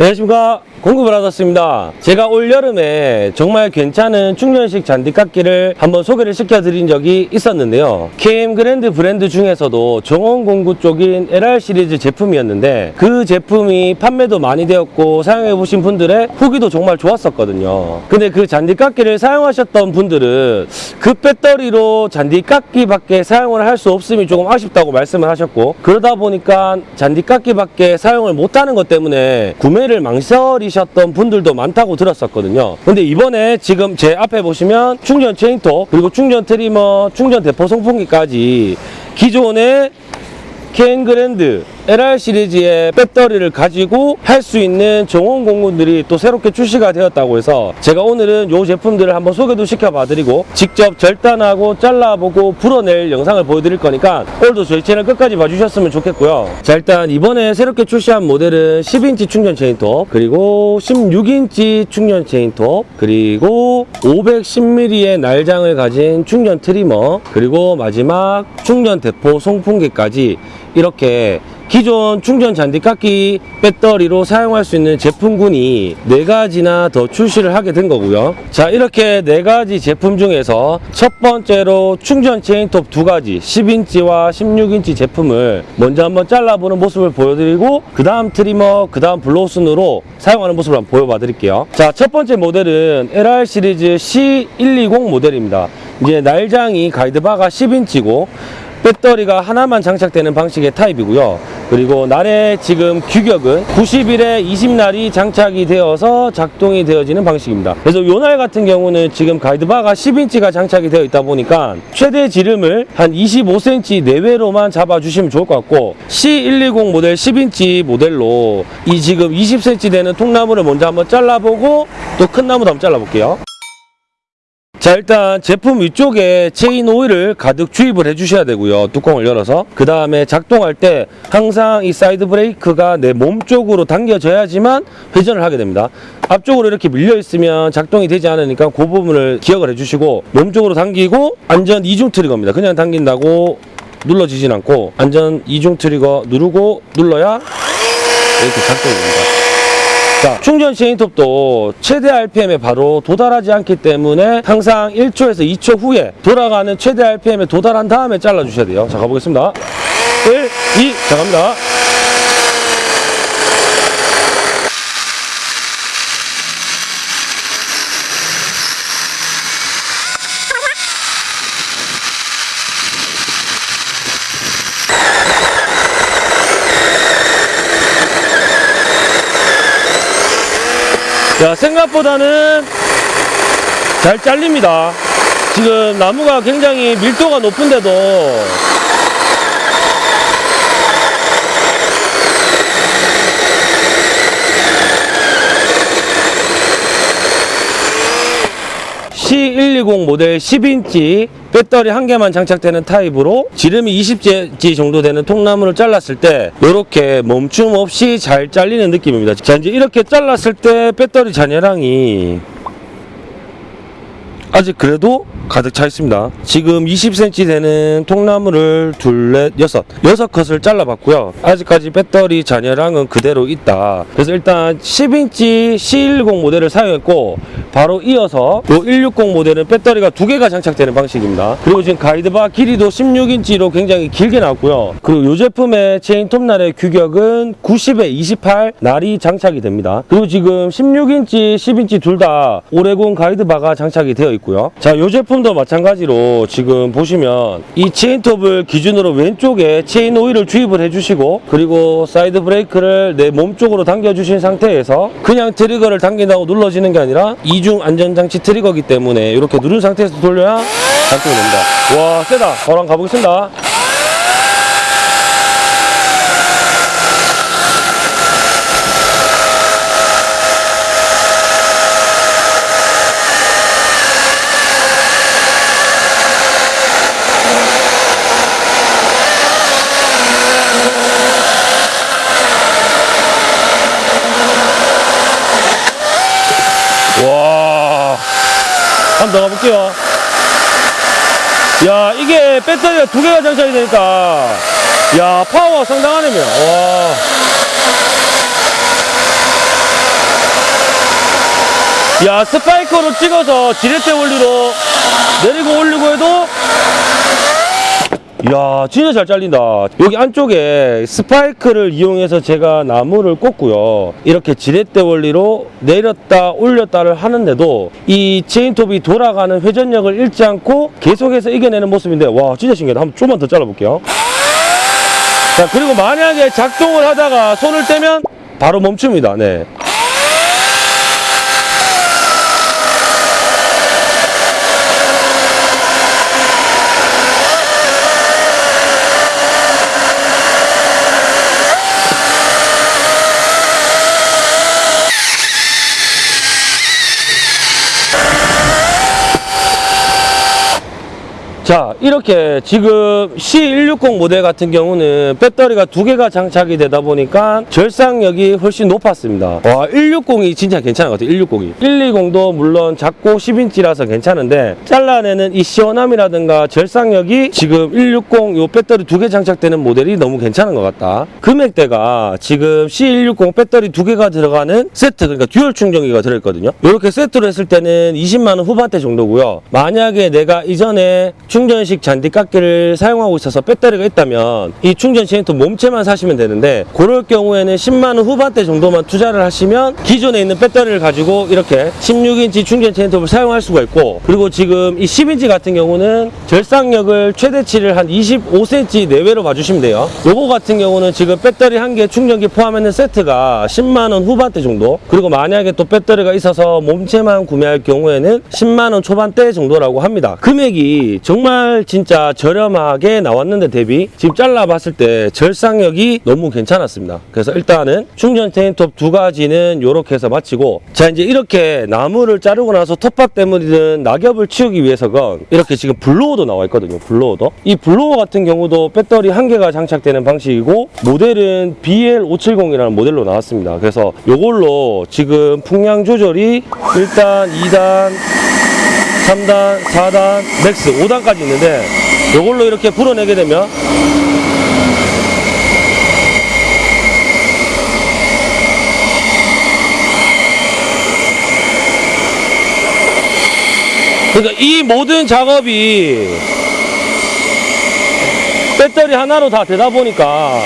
안녕하십니까 공급을 받았습니다. 제가 올 여름에 정말 괜찮은 충전식 잔디깎기를 한번 소개를 시켜드린 적이 있었는데요. KM 그랜드 브랜드 중에서도 정원 공구 쪽인 LR 시리즈 제품이었는데 그 제품이 판매도 많이 되었고 사용해 보신 분들의 후기도 정말 좋았었거든요. 근데 그 잔디깎기를 사용하셨던 분들은 그 배터리로 잔디깎기밖에 사용을 할 수 없음이 조금 아쉽다고 말씀을 하셨고 그러다 보니까 잔디깎기밖에 사용을 못하는 것 때문에 구매를 망설이셨던 분들도 많다고 들었었거든요. 근데 이번에 지금 제 앞에 보시면 충전 체인톱 그리고 충전 trimmer 충전 대포 송풍기까지 기존의 케인 그랜드 LR 시리즈의 배터리를 가지고 할 수 있는 정원 공구들이 또 새롭게 출시가 되었다고 해서 제가 오늘은 이 제품들을 한번 소개도 시켜봐 드리고 직접 절단하고 잘라보고 불어낼 영상을 보여드릴 거니까 오늘도 저희 채널 끝까지 봐주셨으면 좋겠고요. 자 일단 이번에 새롭게 출시한 모델은 10인치 충전 체인톱 그리고 16인치 충전 체인톱 그리고 510mm의 날장을 가진 충전 trimmer 그리고 마지막 충전 대포 송풍기까지 이렇게 기존 충전 잔디깎기 배터리로 사용할 수 있는 제품군이 네가지나 더 출시를 하게 된 거고요. 자, 이렇게 네가지 제품 중에서 첫 번째로 충전 체인톱 두가지 10인치와 16인치 제품을 먼저 한번 잘라보는 모습을 보여드리고 그 다음 trimmer, 그 다음 blower 순으로 사용하는 모습을 한번 보여봐 드릴게요. 자, 첫 번째 모델은 LR 시리즈 C120 모델입니다. 이제 날장이 가이드바가 10인치고 배터리가 하나만 장착되는 방식의 타입이고요. 그리고 날의 지금 규격은 90일에 20날이 장착이 되어서 작동이 되어지는 방식입니다. 그래서 요 날 같은 경우는 지금 가이드바가 10인치가 장착이 되어 있다 보니까 최대 지름을 한 25cm 내외로만 잡아주시면 좋을 것 같고 C120 모델 10인치 모델로 이 지금 20cm 되는 통나무를 먼저 한번 잘라보고 또 큰 나무도 한번 잘라볼게요. 자 일단 제품 위쪽에 체인 오일을 가득 주입을 해 주셔야 되고요. 뚜껑을 열어서. 그 다음에 작동할 때 항상 이 사이드 브레이크가 내 몸 쪽으로 당겨져야지만 회전을 하게 됩니다. 앞쪽으로 이렇게 밀려 있으면 작동이 되지 않으니까 그 부분을 기억을 해 주시고 몸 쪽으로 당기고 안전 이중 트리거입니다. 그냥 당긴다고 눌러지진 않고 안전 이중 트리거 누르고 눌러야 이렇게 작동이 됩니다 자, 충전 체인톱도 최대 RPM에 바로 도달하지 않기 때문에 항상 1초에서 2초 후에 돌아가는 최대 RPM에 도달한 다음에 잘라주셔야 돼요. 자, 가보겠습니다. 1, 2, 자, 갑니다. 자, 생각보다는 잘 잘립니다. 지금 나무가 굉장히 밀도가 높은데도 C120 모델 10인치 배터리 한 개만 장착되는 타입으로 지름이 20cm 정도 되는 통나무를 잘랐을 때 이렇게 멈춤 없이 잘 잘리는 느낌입니다. 자 이제 이렇게 잘랐을 때 배터리 잔여량이 아직 그래도 가득 차 있습니다. 지금 20cm 되는 통나무를 둘, 넷, 여섯, 여섯 컷을 잘라봤고요. 아직까지 배터리 잔여량은 그대로 있다. 그래서 일단 10인치 C110 모델을 사용했고 바로 이어서 요 160 모델은 배터리가 두 개가 장착되는 방식입니다. 그리고 지금 가이드바 길이도 16인치로 굉장히 길게 나왔고요. 그리고 이 제품의 체인 톱날의 규격은 90에 28 날이 장착이 됩니다. 그리고 지금 16인치, 10인치 둘 다 오레곤 가이드바가 장착이 되어 있고요. 자, 이 제품도 마찬가지로 지금 보시면 이 체인톱을 기준으로 왼쪽에 체인 오일을 주입을 해주시고 그리고 사이드 브레이크를 내 몸 쪽으로 당겨주신 상태에서 그냥 트리거를 당긴다고 눌러지는 게 아니라 이중 안전장치 트리거기 때문에 이렇게 누른 상태에서 돌려야 작동이 됩니다. 와 세다. 한번 가보겠습니다. 한 번 더 가볼게요. 야 이게 배터리가 두 개가 장착이 되니까. 야 파워 상당하네요. 와. 야 스파이크로 찍어서 지렛대 원리로 내리고 올리고 해도 이야 진짜 잘 잘린다. 여기 안쪽에 스파이크를 이용해서 제가 나무를 꽂고요. 이렇게 지렛대 원리로 내렸다 올렸다를 하는데도 이 체인톱이 돌아가는 회전력을 잃지 않고 계속해서 이겨내는 모습인데 와 진짜 신기하다. 한번 좀만 더 잘라볼게요. 자 그리고 만약에 작동을 하다가 손을 떼면 바로 멈춥니다. 네. 자 이렇게 지금 C160 모델 같은 경우는 배터리가 두 개가 장착이 되다 보니까 절삭력이 훨씬 높았습니다. 와 160이 진짜 괜찮은 것 같아요 160이. 120도 물론 작고 10인치라서 괜찮은데 잘라내는 이 시원함이라든가 절삭력이 지금 160 요 배터리 두 개 장착되는 모델이 너무 괜찮은 것 같다. 금액대가 지금 C160 배터리 두 개가 들어가는 세트 그러니까 dual 충전기가 들어있거든요. 이렇게 세트로 했을 때는 20만원 후반대 정도고요. 만약에 내가 이전에 충전식 잔디 깎기를 사용하고 있어서 배터리가 있다면 이 충전 체인톱 몸체만 사시면 되는데 그럴 경우에는 10만원 후반대 정도만 투자를 하시면 기존에 있는 배터리를 가지고 이렇게 16인치 충전 체인톱을 사용할 수가 있고 그리고 지금 이 10인치 같은 경우는 절삭력을 최대치를 한 25cm 내외로 봐주시면 돼요. 요거 같은 경우는 지금 배터리 한 개 충전기 포함하는 세트가 10만원 후반대 정도 그리고 만약에 또 배터리가 있어서 몸체만 구매할 경우에는 10만원 초반대 정도라고 합니다. 금액이 정말 진짜 저렴하게 나왔는데 대비 지금 잘라봤을 때 절삭력이 너무 괜찮았습니다. 그래서 일단은 충전 체인톱 두 가지는 이렇게 해서 마치고 자 이제 이렇게 나무를 자르고 나서 톱밥 때문이든 낙엽을 치우기 위해서건 이렇게 지금 blower도 나와 있거든요 blower도. 이 blower 같은 경우도 배터리 한 개가 장착되는 방식이고 모델은 BL570이라는 모델로 나왔습니다. 그래서 이걸로 지금 풍량 조절이 1단 2단 3단, 4단, max 5단까지 있는데 이걸로 이렇게 불어내게 되면 그러니까 이 모든 작업이 배터리 하나로 다 되다 보니까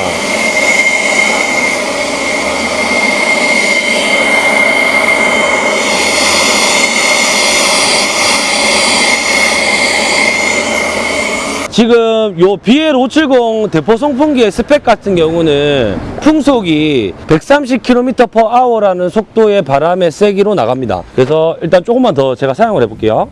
지금 요 BL570 대포 송풍기의 스펙 같은 경우는 풍속이 130km/h라는 속도의 바람의 세기로 나갑니다. 그래서 일단 조금만 더 제가 사용을 해볼게요.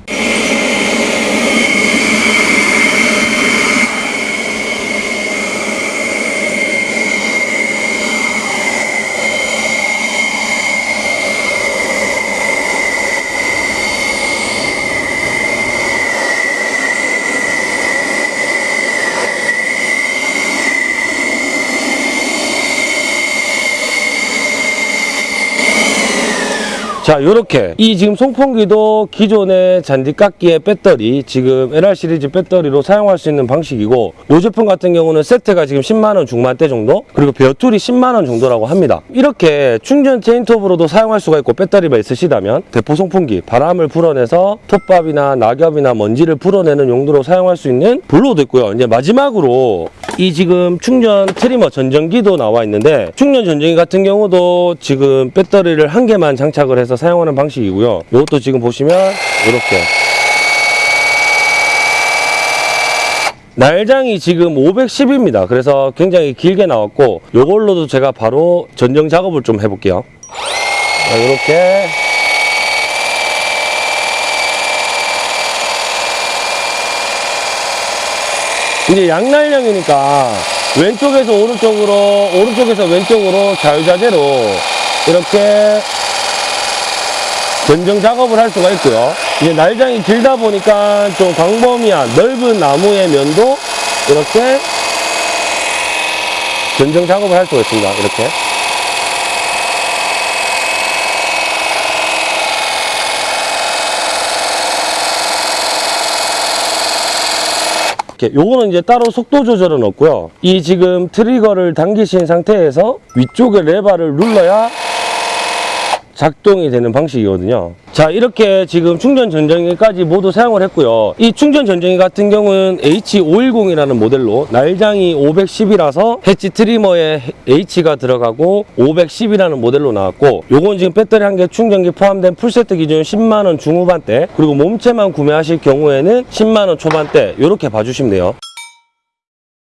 자, 요렇게 이 지금 송풍기도 기존의 잔디깎기의 배터리 지금 LR 시리즈 배터리로 사용할 수 있는 방식이고 이 제품 같은 경우는 세트가 지금 10만 원 중반대 정도 그리고 bare tool이 10만 원 정도라고 합니다. 이렇게 충전 체인톱으로도 사용할 수가 있고 배터리가 있으시다면 대포 송풍기 바람을 불어내서 톱밥이나 낙엽이나 먼지를 불어내는 용도로 사용할 수 있는 blower도 있고요. 이제 마지막으로 이 지금 충전 trimmer 전정기도 나와 있는데 충전 전정기 같은 경우도 지금 배터리를 한 개만 장착을 해서 사용하는 방식이고요. 이것도 지금 보시면 이렇게 날장이 지금 510입니다. 그래서 굉장히 길게 나왔고 이걸로도 제가 바로 전정 작업을 좀 해볼게요. 자, 이렇게 이제 양날령이니까 왼쪽에서 오른쪽으로 오른쪽에서 왼쪽으로 자유자재로 이렇게 전정 작업을 할 수가 있고요. 이제 날장이 길다 보니까 좀 광범위한 넓은 나무의 면도 이렇게 전정 작업을 할 수가 있습니다. 이렇게. 이렇게. 요거는 이제 따로 속도 조절은 없고요. 이 지금 트리거를 당기신 상태에서 위쪽에 레버를 눌러야 작동이 되는 방식이거든요. 자 이렇게 지금 충전 전정기까지 모두 사용을 했고요. 이 충전 전정기 같은 경우는 H510이라는 모델로 날장이 510이라서 해치 트리머에 H가 들어가고 510이라는 모델로 나왔고 요건 지금 배터리 한 개 충전기 포함된 풀세트 기준 10만원 중후반대 그리고 몸체만 구매하실 경우에는 10만원 초반대 이렇게 봐주시면 돼요.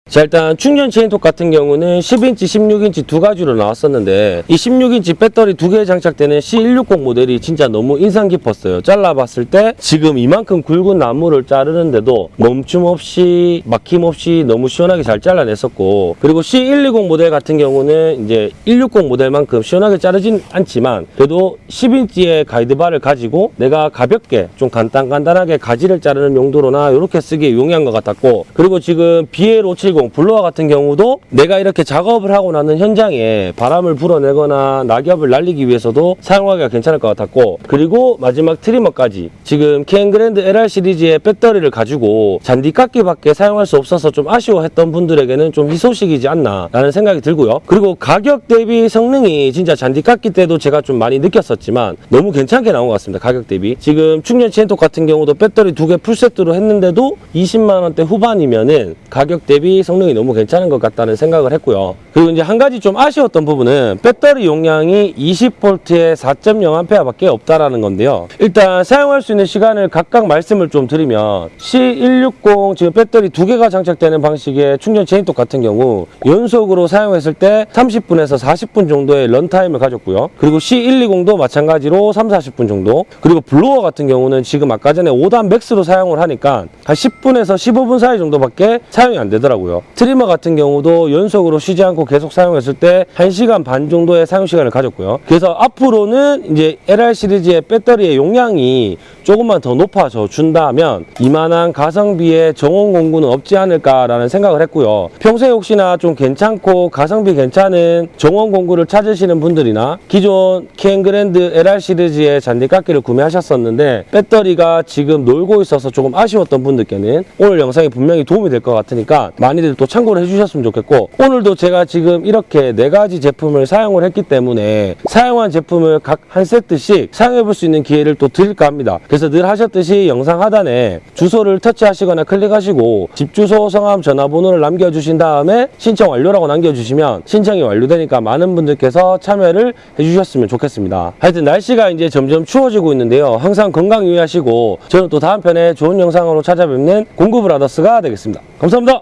자 일단 충전 체인톱 같은 경우는 10인치, 16인치 두 가지로 나왔었는데 이 16인치 배터리 두 개 장착되는 C160 모델이 진짜 너무 인상 깊었어요. 잘라봤을 때 지금 이만큼 굵은 나무를 자르는데도 멈춤 없이 막힘 없이 너무 시원하게 잘 잘라냈었고 그리고 C120 모델 같은 경우는 이제 160 모델만큼 시원하게 자르진 않지만 그래도 10인치의 guide bar를 가지고 내가 가볍게 좀 간단간단하게 가지를 자르는 용도로나 이렇게 쓰기에 용이한 것 같았고 그리고 지금 BL570 blower 같은 경우도 내가 이렇게 작업을 하고 나는 현장에 바람을 불어내거나 낙엽을 날리기 위해서도 사용하기가 괜찮을 것 같았고 그리고 마지막 trimmer까지 지금 캔그랜드 LR 시리즈의 배터리를 가지고 잔디깎기밖에 사용할 수 없어서 좀 아쉬워했던 분들에게는 좀 희소식이지 않나 라는 생각이 들고요. 그리고 가격 대비 성능이 진짜 잔디깎기 때도 제가 좀 많이 느꼈었지만 너무 괜찮게 나온 것 같습니다 가격 대비. 지금 충전 체인톱 같은 경우도 배터리 두 개 풀세트로 했는데도 20만 원대 후반이면은 가격 대비 성능이 너무 괜찮은 것 같다는 생각을 했고요. 그리고 이제 한 가지 좀 아쉬웠던 부분은 배터리 용량이 20V에 4.0A밖에 없다라는 건데요. 일단 사용할 수 있는 시간을 각각 말씀을 좀 드리면 C160 지금 배터리 두 개가 장착되는 방식의 충전 체인톱 같은 경우 연속으로 사용했을 때 30분에서 40분 정도의 runtime을 가졌고요. 그리고 C120도 마찬가지로 3, 40분 정도. 그리고 blower 같은 경우는 지금 아까 전에 5단 max로 사용을 하니까 한 10분에서 15분 사이 정도밖에 사용이 안 되더라고요. trimmer 같은 경우도 연속으로 쉬지 않고 계속 사용했을 때 1시간 반 정도의 사용 시간을 가졌고요. 그래서 앞으로는 이제 LR 시리즈의 배터리의 용량이 조금만 더 높아져 준다면 이만한 가성비의 정원 공구는 없지 않을까라는 생각을 했고요. 평소에 혹시나 좀 괜찮고 가성비 괜찮은 정원 공구를 찾으시는 분들이나 기존 캔그랜드 LR 시리즈의 잔디깎기를 구매하셨었는데 배터리가 지금 놀고 있어서 조금 아쉬웠던 분들께는 오늘 영상이 분명히 도움이 될 것 같으니까 많이들 또 참고를 해주셨으면 좋겠고 오늘도 제가 지금 이렇게 네 가지 제품을 사용을 했기 때문에 사용한 제품을 각 한 세트씩 사용해 볼 수 있는 기회를 또 드릴까 합니다. 그래서 늘 하셨듯이 영상 하단에 주소를 터치하시거나 클릭하시고 집 주소, 성함, 전화번호를 남겨주신 다음에 신청 완료라고 남겨주시면 신청이 완료되니까 많은 분들께서 참여를 해주셨으면 좋겠습니다. 하여튼 날씨가 이제 점점 추워지고 있는데요. 항상 건강 유의하시고 저는 또 다음 편에 좋은 영상으로 찾아뵙는 공구 브라더스가 되겠습니다. 감사합니다.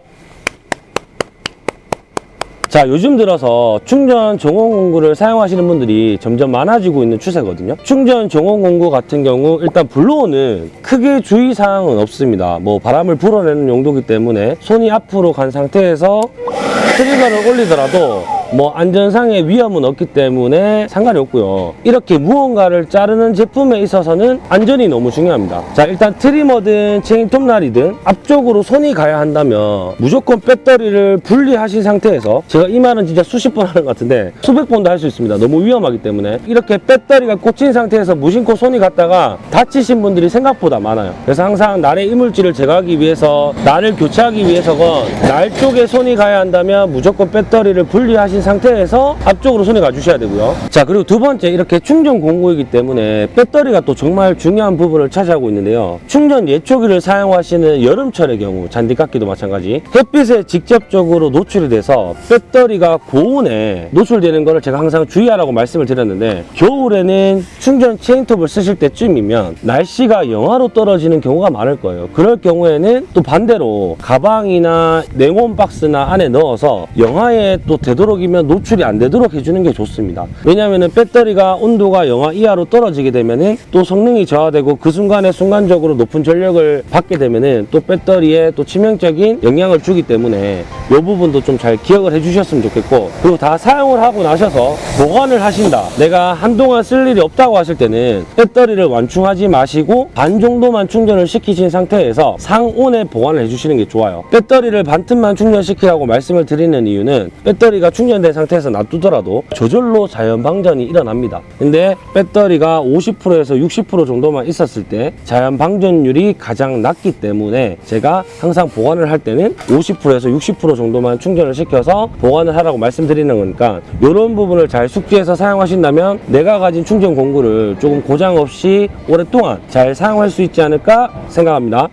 자 요즘 들어서 충전 정원 공구를 사용하시는 분들이 점점 많아지고 있는 추세거든요. 충전 정원 공구 같은 경우 일단 블로어는 크게 주의사항은 없습니다. 뭐 바람을 불어내는 용도이기 때문에 손이 앞으로 간 상태에서 트리거를 올리더라도 뭐 안전상의 위험은 없기 때문에 상관이 없고요. 이렇게 무언가를 자르는 제품에 있어서는 안전이 너무 중요합니다. 자 일단 trimmer든 체인 톱날이든 앞쪽으로 손이 가야 한다면 무조건 배터리를 분리하신 상태에서 제가 이 말은 진짜 수십 번 하는 것 같은데 수백 번도 할 수 있습니다. 너무 위험하기 때문에. 이렇게 배터리가 꽂힌 상태에서 무심코 손이 갔다가 다치신 분들이 생각보다 많아요. 그래서 항상 날의 이물질을 제거하기 위해서 날을 교체하기 위해서건 날 쪽에 손이 가야 한다면 무조건 배터리를 분리하신 상태에서 앞쪽으로 손이 가주셔야 되고요. 자 그리고 두 번째 이렇게 충전 공구이기 때문에 배터리가 또 정말 중요한 부분을 차지하고 있는데요. 충전 예초기를 사용하시는 여름철의 경우 잔디깎기도 마찬가지 햇빛에 직접적으로 노출이 돼서 배터리가 고온에 노출되는 것을 제가 항상 주의하라고 말씀을 드렸는데 겨울에는 충전 체인톱을 쓰실 때쯤이면 날씨가 영하로 떨어지는 경우가 많을 거예요. 그럴 경우에는 또 반대로 가방이나 냉온 박스나 안에 넣어서 영하에 또 되도록이면 노출이 안 되도록 해주는 게 좋습니다. 왜냐하면 배터리가 온도가 영하 이하로 떨어지게 되면은 또 성능이 저하되고 그 순간에 순간적으로 높은 전력을 받게 되면은 또 배터리에 또 치명적인 영향을 주기 때문에 이 부분도 좀 잘 기억을 해주셨으면 좋겠고 그리고 다 사용을 하고 나셔서 보관을 하신다. 내가 한동안 쓸 일이 없다고 하실 때는 배터리를 완충하지 마시고 반 정도만 충전을 시키신 상태에서 상온에 보관을 해주시는 게 좋아요. 배터리를 반틈만 충전시키라고 말씀을 드리는 이유는 배터리가 충전 충전된 상태에서 놔두더라도 저절로 자연 방전이 일어납니다. 근데 배터리가 50%에서 60% 정도만 있었을 때 자연 방전율이 가장 낮기 때문에 제가 항상 보관을 할 때는 50%에서 60% 정도만 충전을 시켜서 보관을 하라고 말씀드리는 거니까 이런 부분을 잘 숙지해서 사용하신다면 내가 가진 충전 공구를 조금 고장 없이 오랫동안 잘 사용할 수 있지 않을까 생각합니다.